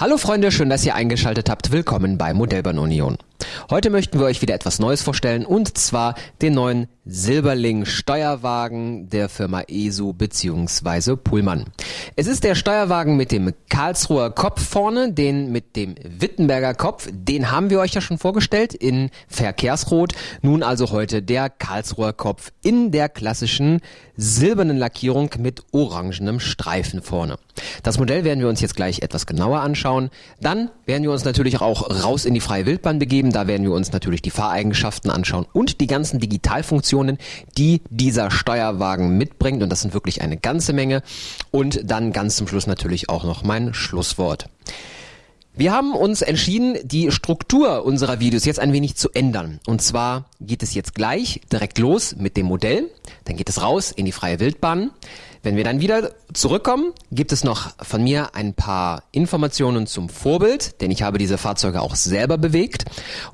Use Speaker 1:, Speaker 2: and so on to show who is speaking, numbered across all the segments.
Speaker 1: Hallo Freunde, schön, dass ihr eingeschaltet habt. Willkommen bei Modellbahn Union. Heute möchten wir euch wieder etwas Neues vorstellen und zwar den neuen Silberling Steuerwagen der Firma ESU bzw. Pullmann. Es ist der Steuerwagen mit dem Karlsruher Kopf vorne, den mit dem Wittenberger Kopf, den haben wir euch ja schon vorgestellt in Verkehrsrot. Nun also heute der Karlsruher Kopf in der klassischen silbernen Lackierung mit orangenem Streifen vorne. Das Modell werden wir uns jetzt gleich etwas genauer anschauen. Dann werden wir uns natürlich auch raus in die freie Wildbahn begeben. Da werden wir uns natürlich die Fahreigenschaften anschauen und die ganzen Digitalfunktionen, die dieser Steuerwagen mitbringt. Und das sind wirklich eine ganze Menge. Und dann ganz zum Schluss natürlich auch noch mein Schlusswort. Wir haben uns entschieden, die Struktur unserer Videos jetzt ein wenig zu ändern. Und zwar geht es jetzt gleich direkt los mit dem Modell. Dann geht es raus in die freie Wildbahn. Wenn wir dann wieder zurückkommen, gibt es noch von mir ein paar Informationen zum Vorbild, denn ich habe diese Fahrzeuge auch selber bewegt.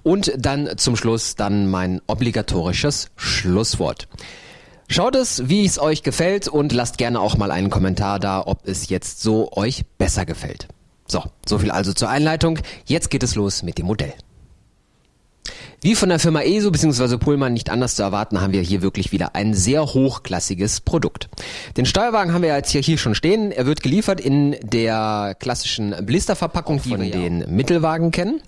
Speaker 1: Und dann zum Schluss dann mein obligatorisches Schlusswort. Schaut es, wie es euch gefällt und lasst gerne auch mal einen Kommentar da, ob es jetzt so euch besser gefällt. So, so viel also zur Einleitung. Jetzt geht es los mit dem Modell. Wie von der Firma ESO bzw. Pullman nicht anders zu erwarten, haben wir hier wirklich wieder ein sehr hochklassiges Produkt. Den Steuerwagen haben wir jetzt hier, hier schon stehen. Er wird geliefert in der klassischen Blisterverpackung, die wir den Mittelwagen kennen.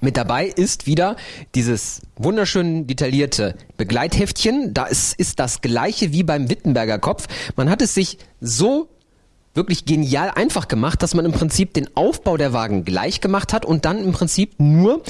Speaker 1: Mit dabei ist wieder dieses wunderschön detaillierte Begleitheftchen. Da ist, ist das gleiche wie beim Wittenberger Kopf. Man hat es sich so wirklich genial einfach gemacht, dass man im Prinzip den Aufbau der Wagen gleich gemacht hat und dann im Prinzip nur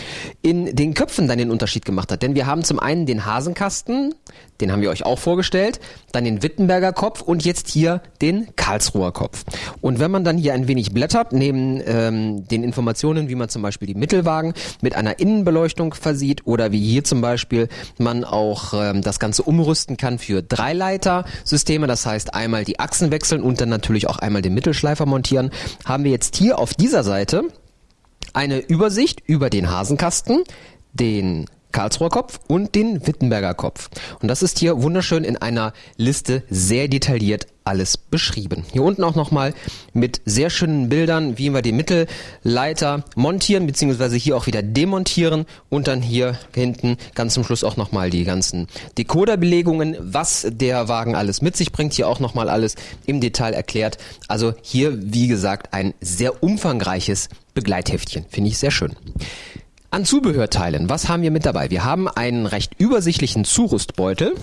Speaker 1: in den Köpfen dann den Unterschied gemacht hat. Denn wir haben zum einen den Hasenkasten, den haben wir euch auch vorgestellt, dann den Wittenberger Kopf und jetzt hier den Karlsruher Kopf. Und wenn man dann hier ein wenig blättert, neben ähm, den Informationen, wie man zum Beispiel die Mittelwagen mit einer Innenbeleuchtung versieht oder wie hier zum Beispiel man auch ähm, das Ganze umrüsten kann für Dreileiter-Systeme, das heißt einmal die Achsen wechseln und dann natürlich auch einmal den Mittelschleifer montieren, haben wir jetzt hier auf dieser Seite eine Übersicht über den Hasenkasten, den Karlsruher Kopf und den Wittenberger Kopf. Und das ist hier wunderschön in einer Liste sehr detailliert alles beschrieben. Hier unten auch nochmal mit sehr schönen Bildern, wie wir die Mittelleiter montieren, beziehungsweise hier auch wieder demontieren und dann hier hinten ganz zum Schluss auch nochmal die ganzen Decoderbelegungen, was der Wagen alles mit sich bringt, hier auch nochmal alles im Detail erklärt. Also hier, wie gesagt, ein sehr umfangreiches Begleitheftchen. Finde ich sehr schön. An Zubehörteilen, was haben wir mit dabei? Wir haben einen recht übersichtlichen Zurüstbeutel.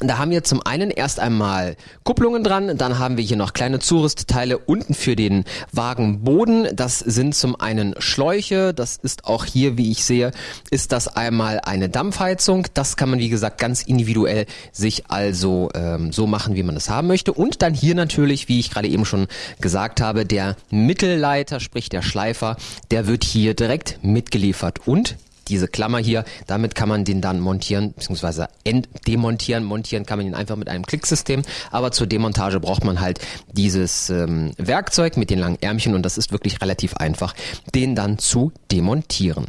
Speaker 1: Da haben wir zum einen erst einmal Kupplungen dran, dann haben wir hier noch kleine Zurüstteile unten für den Wagenboden. Das sind zum einen Schläuche, das ist auch hier, wie ich sehe, ist das einmal eine Dampfheizung. Das kann man, wie gesagt, ganz individuell sich also ähm, so machen, wie man es haben möchte. Und dann hier natürlich, wie ich gerade eben schon gesagt habe, der Mittelleiter, sprich der Schleifer, der wird hier direkt mitgeliefert. Und diese Klammer hier, damit kann man den dann montieren, beziehungsweise demontieren. Montieren kann man ihn einfach mit einem Klicksystem, aber zur Demontage braucht man halt dieses ähm, Werkzeug mit den langen Ärmchen und das ist wirklich relativ einfach, den dann zu demontieren.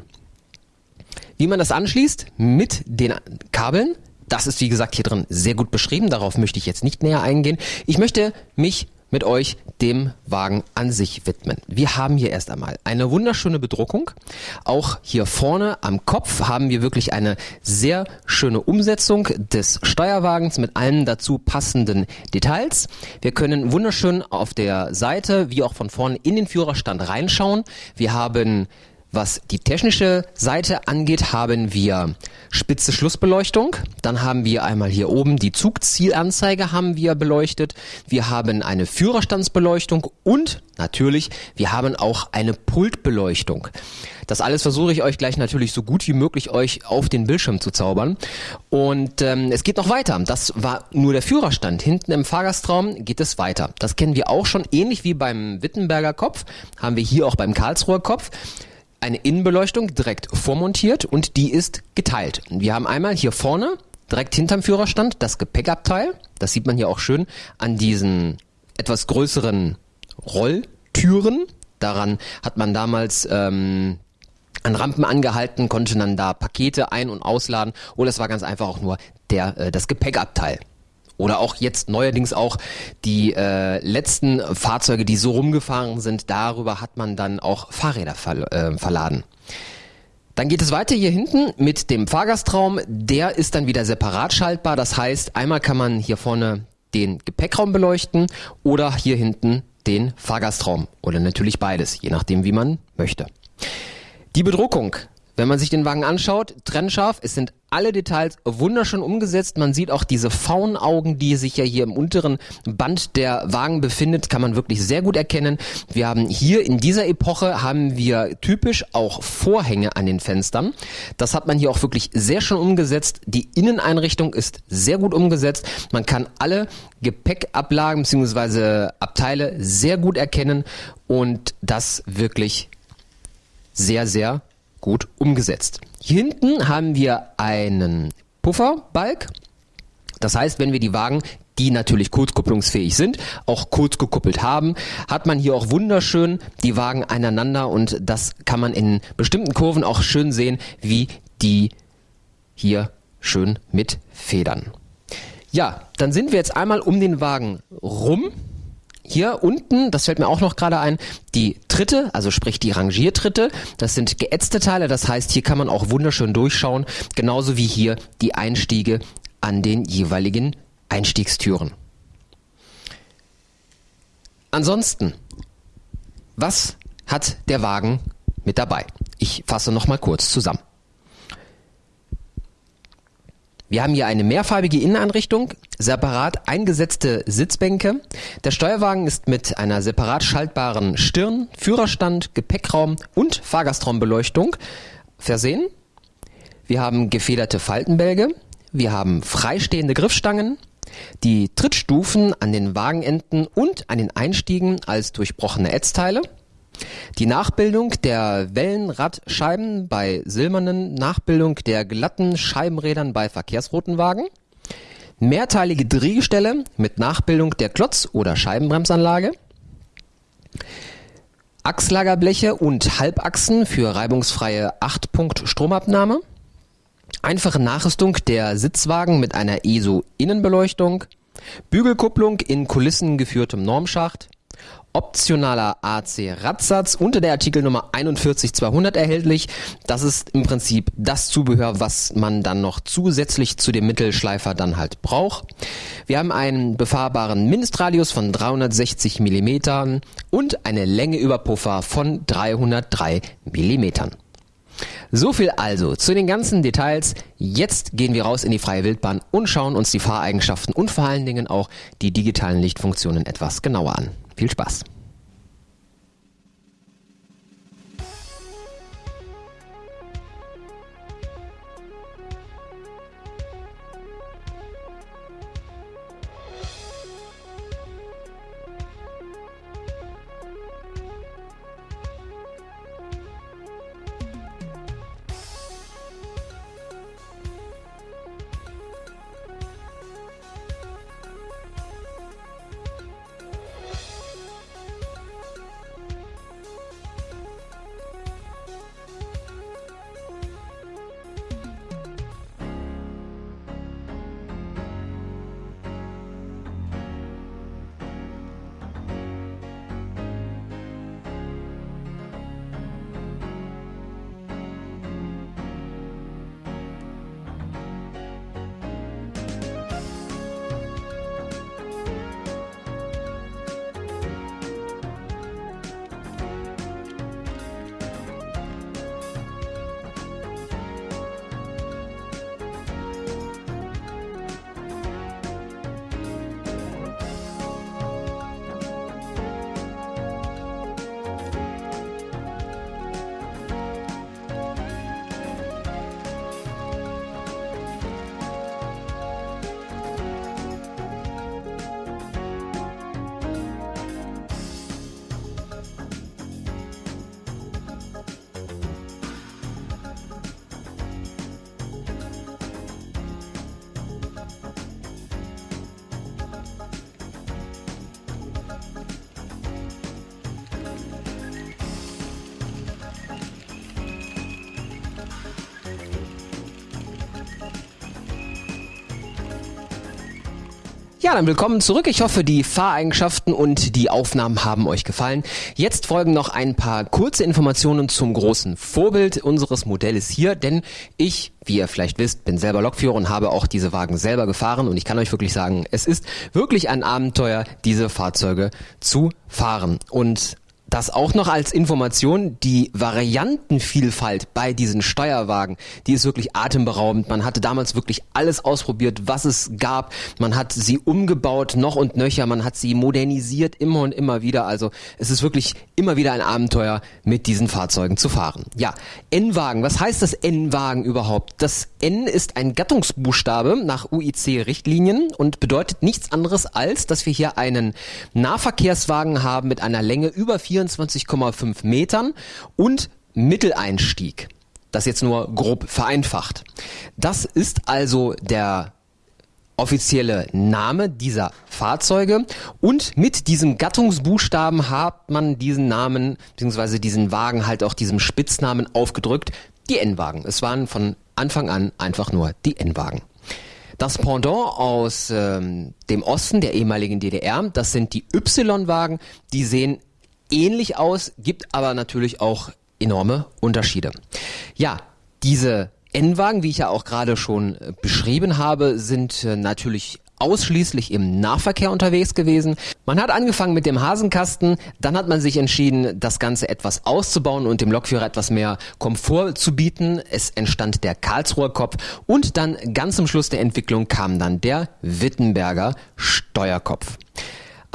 Speaker 1: Wie man das anschließt mit den Kabeln, das ist wie gesagt hier drin sehr gut beschrieben, darauf möchte ich jetzt nicht näher eingehen. Ich möchte mich mit euch dem Wagen an sich widmen. Wir haben hier erst einmal eine wunderschöne Bedruckung. Auch hier vorne am Kopf haben wir wirklich eine sehr schöne Umsetzung des Steuerwagens mit allen dazu passenden Details. Wir können wunderschön auf der Seite wie auch von vorne in den Führerstand reinschauen. Wir haben was die technische Seite angeht, haben wir spitze Schlussbeleuchtung. Dann haben wir einmal hier oben die Zugzielanzeige haben wir beleuchtet. Wir haben eine Führerstandsbeleuchtung und natürlich, wir haben auch eine Pultbeleuchtung. Das alles versuche ich euch gleich natürlich so gut wie möglich euch auf den Bildschirm zu zaubern. Und ähm, es geht noch weiter. Das war nur der Führerstand. Hinten im Fahrgastraum geht es weiter. Das kennen wir auch schon, ähnlich wie beim Wittenberger Kopf, haben wir hier auch beim Karlsruher Kopf eine Innenbeleuchtung direkt vormontiert und die ist geteilt. Wir haben einmal hier vorne direkt hinterm Führerstand das Gepäckabteil. Das sieht man hier auch schön an diesen etwas größeren Rolltüren. Daran hat man damals ähm, an Rampen angehalten, konnte dann da Pakete ein- und ausladen oder es war ganz einfach auch nur der, äh, das Gepäckabteil. Oder auch jetzt neuerdings auch die äh, letzten Fahrzeuge, die so rumgefahren sind, darüber hat man dann auch Fahrräder ver äh, verladen. Dann geht es weiter hier hinten mit dem Fahrgastraum. Der ist dann wieder separat schaltbar. Das heißt, einmal kann man hier vorne den Gepäckraum beleuchten oder hier hinten den Fahrgastraum oder natürlich beides, je nachdem wie man möchte. Die Bedruckung wenn man sich den Wagen anschaut, trennscharf, es sind alle Details wunderschön umgesetzt. Man sieht auch diese Faunaugen, die sich ja hier im unteren Band der Wagen befindet, kann man wirklich sehr gut erkennen. Wir haben hier in dieser Epoche haben wir typisch auch Vorhänge an den Fenstern. Das hat man hier auch wirklich sehr schön umgesetzt. Die Inneneinrichtung ist sehr gut umgesetzt. Man kann alle Gepäckablagen bzw. Abteile sehr gut erkennen und das wirklich sehr, sehr gut umgesetzt. Hier hinten haben wir einen Pufferbalg. Das heißt, wenn wir die Wagen die natürlich kurzkupplungsfähig sind, auch kurz gekuppelt haben, hat man hier auch wunderschön die Wagen aneinander und das kann man in bestimmten Kurven auch schön sehen, wie die hier schön mit Federn. Ja, dann sind wir jetzt einmal um den Wagen rum hier unten, das fällt mir auch noch gerade ein, die Tritte, also sprich die Rangiertritte, das sind geätzte Teile, das heißt, hier kann man auch wunderschön durchschauen, genauso wie hier die Einstiege an den jeweiligen Einstiegstüren. Ansonsten, was hat der Wagen mit dabei? Ich fasse nochmal kurz zusammen. Wir haben hier eine mehrfarbige Inneneinrichtung, separat eingesetzte Sitzbänke. Der Steuerwagen ist mit einer separat schaltbaren Stirn, Führerstand, Gepäckraum und Fahrgastraumbeleuchtung versehen. Wir haben gefederte Faltenbälge. Wir haben freistehende Griffstangen. Die Trittstufen an den Wagenenden und an den Einstiegen als durchbrochene Ätzteile. Die Nachbildung der Wellenradscheiben bei silbernen, Nachbildung der glatten Scheibenrädern bei verkehrsroten Wagen, mehrteilige Driehgestelle mit Nachbildung der Klotz- oder Scheibenbremsanlage, Achslagerbleche und Halbachsen für reibungsfreie 8-Punkt-Stromabnahme, einfache Nachrüstung der Sitzwagen mit einer ESO-Innenbeleuchtung, Bügelkupplung in kulissengeführtem Normschacht, optionaler AC-Radsatz unter der Artikelnummer 41200 erhältlich. Das ist im Prinzip das Zubehör, was man dann noch zusätzlich zu dem Mittelschleifer dann halt braucht. Wir haben einen befahrbaren Mindestradius von 360 mm und eine Längeüberpuffer von 303 mm. So viel also zu den ganzen Details. Jetzt gehen wir raus in die freie Wildbahn und schauen uns die Fahreigenschaften und vor allen Dingen auch die digitalen Lichtfunktionen etwas genauer an. Viel Spaß! Ja, dann willkommen zurück. Ich hoffe, die Fahreigenschaften und die Aufnahmen haben euch gefallen. Jetzt folgen noch ein paar kurze Informationen zum großen Vorbild unseres Modells hier, denn ich, wie ihr vielleicht wisst, bin selber Lokführer und habe auch diese Wagen selber gefahren und ich kann euch wirklich sagen, es ist wirklich ein Abenteuer, diese Fahrzeuge zu fahren. Und das auch noch als Information, die Variantenvielfalt bei diesen Steuerwagen, die ist wirklich atemberaubend. Man hatte damals wirklich alles ausprobiert, was es gab. Man hat sie umgebaut, noch und nöcher. Man hat sie modernisiert, immer und immer wieder. Also es ist wirklich immer wieder ein Abenteuer, mit diesen Fahrzeugen zu fahren. Ja, N-Wagen. Was heißt das N-Wagen überhaupt? Das N ist ein Gattungsbuchstabe nach UIC-Richtlinien und bedeutet nichts anderes als, dass wir hier einen Nahverkehrswagen haben mit einer Länge über 4 24,5 Metern und Mitteleinstieg. Das jetzt nur grob vereinfacht. Das ist also der offizielle Name dieser Fahrzeuge und mit diesem Gattungsbuchstaben hat man diesen Namen bzw. diesen Wagen halt auch diesem Spitznamen aufgedrückt, die N-Wagen. Es waren von Anfang an einfach nur die N-Wagen. Das Pendant aus ähm, dem Osten der ehemaligen DDR, das sind die Y-Wagen, die sehen ähnlich aus, gibt aber natürlich auch enorme Unterschiede. Ja, diese N-Wagen, wie ich ja auch gerade schon äh, beschrieben habe, sind äh, natürlich ausschließlich im Nahverkehr unterwegs gewesen. Man hat angefangen mit dem Hasenkasten, dann hat man sich entschieden, das Ganze etwas auszubauen und dem Lokführer etwas mehr Komfort zu bieten. Es entstand der Karlsruher Kopf und dann ganz zum Schluss der Entwicklung kam dann der Wittenberger Steuerkopf.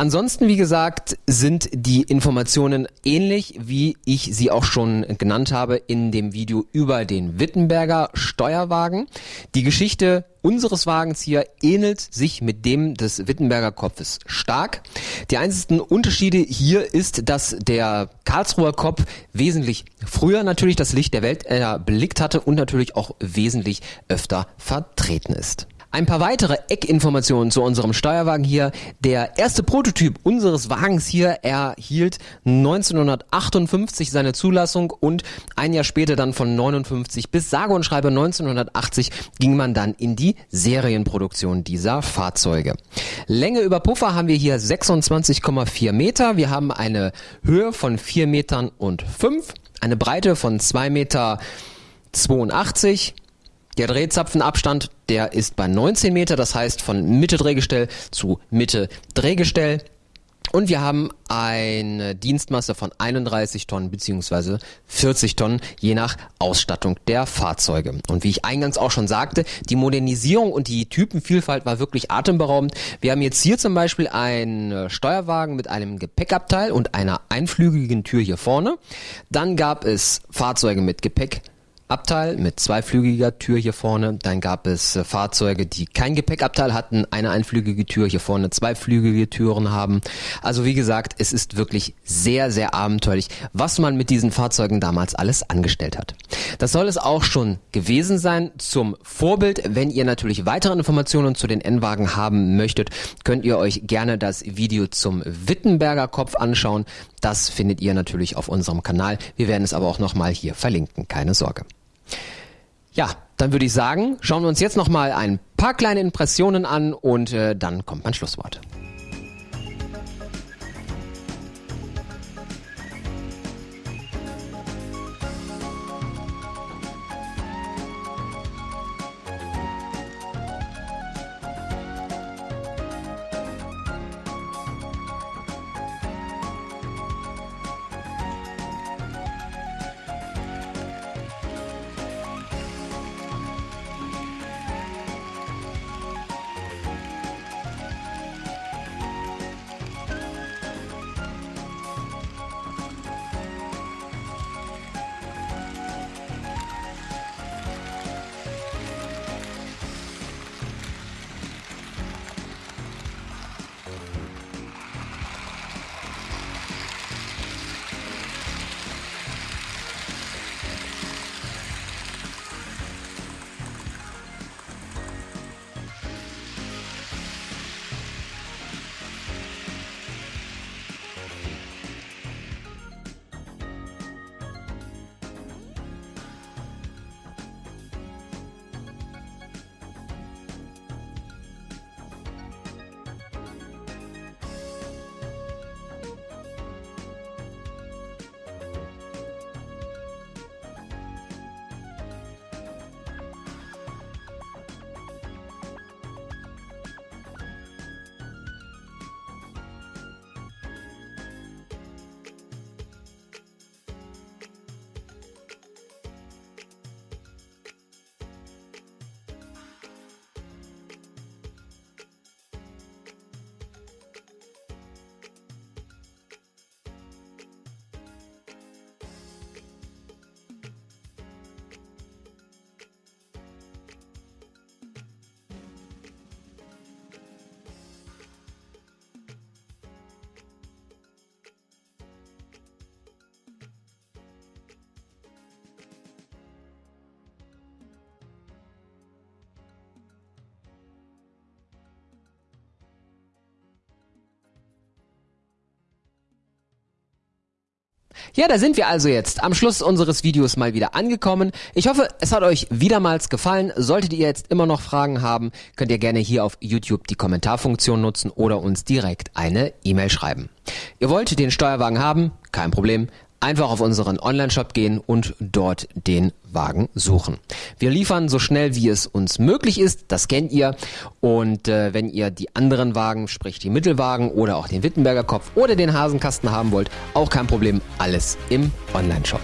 Speaker 1: Ansonsten, wie gesagt, sind die Informationen ähnlich, wie ich sie auch schon genannt habe in dem Video über den Wittenberger Steuerwagen. Die Geschichte unseres Wagens hier ähnelt sich mit dem des Wittenberger Kopfes stark. Die einzigen Unterschiede hier ist, dass der Karlsruher Kopf wesentlich früher natürlich das Licht der Welt erblickt hatte und natürlich auch wesentlich öfter vertreten ist. Ein paar weitere Eckinformationen zu unserem Steuerwagen hier. Der erste Prototyp unseres Wagens hier erhielt 1958 seine Zulassung und ein Jahr später dann von 59 bis sage und schreibe 1980 ging man dann in die Serienproduktion dieser Fahrzeuge. Länge über Puffer haben wir hier 26,4 Meter. Wir haben eine Höhe von 4 Metern und 5, eine Breite von 2 Meter 82 der Drehzapfenabstand, der ist bei 19 Meter, das heißt von Mitte Drehgestell zu Mitte Drehgestell. Und wir haben eine Dienstmasse von 31 Tonnen beziehungsweise 40 Tonnen, je nach Ausstattung der Fahrzeuge. Und wie ich eingangs auch schon sagte, die Modernisierung und die Typenvielfalt war wirklich atemberaubend. Wir haben jetzt hier zum Beispiel einen Steuerwagen mit einem Gepäckabteil und einer einflügigen Tür hier vorne. Dann gab es Fahrzeuge mit Gepäck Abteil mit zweiflügiger Tür hier vorne. Dann gab es äh, Fahrzeuge, die kein Gepäckabteil hatten, eine einflügige Tür hier vorne, zweiflügige Türen haben. Also wie gesagt, es ist wirklich sehr, sehr abenteuerlich, was man mit diesen Fahrzeugen damals alles angestellt hat. Das soll es auch schon gewesen sein zum Vorbild. Wenn ihr natürlich weitere Informationen zu den N-Wagen haben möchtet, könnt ihr euch gerne das Video zum Wittenberger Kopf anschauen. Das findet ihr natürlich auf unserem Kanal. Wir werden es aber auch nochmal hier verlinken. Keine Sorge. Ja, dann würde ich sagen, schauen wir uns jetzt nochmal ein paar kleine Impressionen an und äh, dann kommt mein Schlusswort. Ja, da sind wir also jetzt am Schluss unseres Videos mal wieder angekommen. Ich hoffe, es hat euch wiedermals gefallen. Solltet ihr jetzt immer noch Fragen haben, könnt ihr gerne hier auf YouTube die Kommentarfunktion nutzen oder uns direkt eine E-Mail schreiben. Ihr wollt den Steuerwagen haben? Kein Problem einfach auf unseren Online-Shop gehen und dort den Wagen suchen. Wir liefern so schnell wie es uns möglich ist, das kennt ihr. Und äh, wenn ihr die anderen Wagen, sprich die Mittelwagen oder auch den Wittenberger Kopf oder den Hasenkasten haben wollt, auch kein Problem, alles im Online-Shop.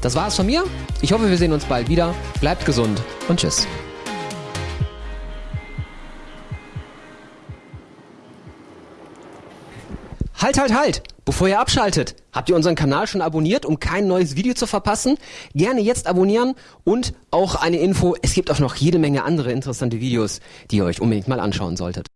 Speaker 1: Das war's von mir. Ich hoffe, wir sehen uns bald wieder. Bleibt gesund und tschüss. Halt, halt, halt! Bevor ihr abschaltet, habt ihr unseren Kanal schon abonniert, um kein neues Video zu verpassen? Gerne jetzt abonnieren und auch eine Info, es gibt auch noch jede Menge andere interessante Videos, die ihr euch unbedingt mal anschauen solltet.